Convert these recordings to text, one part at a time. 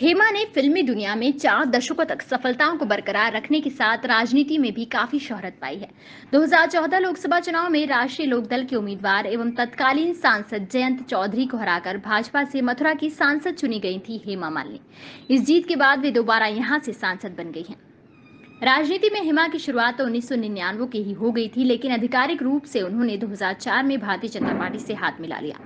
हेमा ने फिल्मी दुनिया में चार दशकों तक सफलताओं को बरकरार रखने के साथ राजनीति में भी काफ़ी शोहरत पाई है। 2014 लोकसभा चुनाव में राष्ट्रीय लोकदल के उम्मीदवार एवं तत्कालीन सांसद जयंत चौधरी को हराकर भाजपा से मथुरा की सांसद चुनी गई थी हेमा मालिनी। इस जीत के बाद वे दोबारा यहाँ से सांसद बन गई हैं। राजनीति में हिमा की शुरुआत तो उन्नीस की ही हो गई थी, लेकिन आधिकारिक रूप से उन्होंने 2004 में भारतीय जनता पार्टी से हाथ मिला लिया।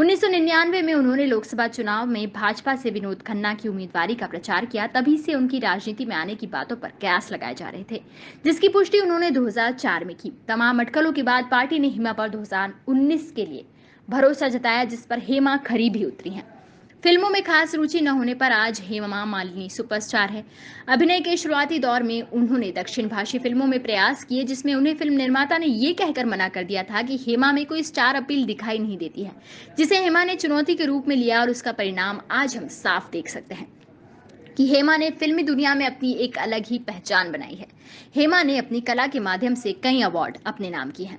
1999 में उन्होंने लोकसभा चुनाव में भाजपा से विनोद खन्ना की उम्मीदवारी का प्रचार किया, तभी से उनकी राजनीति में आने की बातों पर कयास लगाए जा रहे थे, जिसकी पुष्टि उन्होंने 2004 में की। तमाम अटकलों के बाद पार्टी ने हिमा पर 2019 के लिए भरोसा जताया, जिस पर हेमा खरी भी उतरी हैं। फ़िल्मों में खास रुचि न होने पर आज हेमा मालिनी सुपरस्टार है। अभिनय के शुरुआती दौर में उन्होंने दक्षिण भाषी फ़िल्मों में प्रयास किए, जिसमें उन्हें फ़िल्म निर्माता ने ये कहकर मना कर दिया था कि हेमा में कोई स्टार अपील दिखाई नहीं देती है, जिसे हेमा ने चुनौती के रूप में लिया और उसका परिणाम आज हम साफ़ देख सकते हैं कि हेमा ने फिल्मी दुनिया में अपनी एक अलग ही पहचान बनाई है। हेमा ने अपनी कला के माध्यम से कई अवार्ड अपने नाम किए हैं।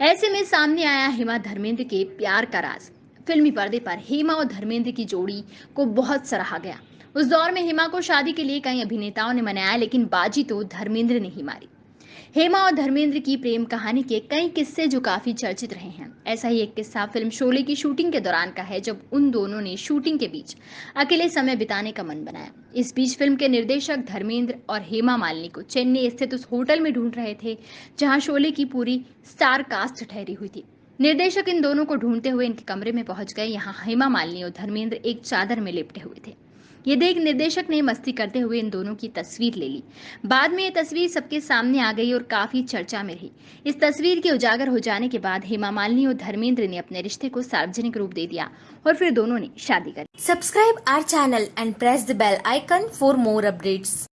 ऐसे में सामने आया हेमा धर्मेंद्र के प्यार का राज। फिल्मी पर्दे पर हेमा और धर्मेंद्र की जोड़ी को बहुत सराहा गया। उस दौर में हेमा को शादी के लिए कई अभिनेताओं ने मनाया, लेकिन बाजी तो धर्मेंद्र ने ही मारी। हेमा और धर्मेंद्र की प्रेम कहानी के कई किस्से जो काफ़ी चर्चित रहे हैं। ऐसा ही एक किस्सा फ़िल्म शोले की शूटिंग के दौरान का है, जब उन दोनों ने शूटिंग के बीच अकेले समय बिताने का मन बनाया। इस बीच फ़िल्म के निर्देशक धर्मेंद्र और हेमा मालिनी को चेन्नई स्थित उस होटल में ढूंढ रहे थे, जहाँ शोले की पूरी स्टार कास्ट ठहरी हुई थी। निर्देशक इन दोनों को ढूंढते हुए इनके कमरे में पहुँच गए। यहाँ हेमा मालिनी और धर्मेंद्र एक चादर में लिपटे हुए थे। ये देख निर्देशक ने मस्ती करते हुए इन दोनों की तस्वीर ले ली। बाद में ये तस्वीर सबके सामने आ गई और काफ़ी चर्चा में रही। इस तस्वीर के उजागर हो जाने के बाद हेमा मालिनी और धर्मेंद्र ने अपने रिश्ते को सार्वजनिक रूप दे दिया और फिर दोनों ने शादी कर। Subscribe our channel and press the bell icon for more updates.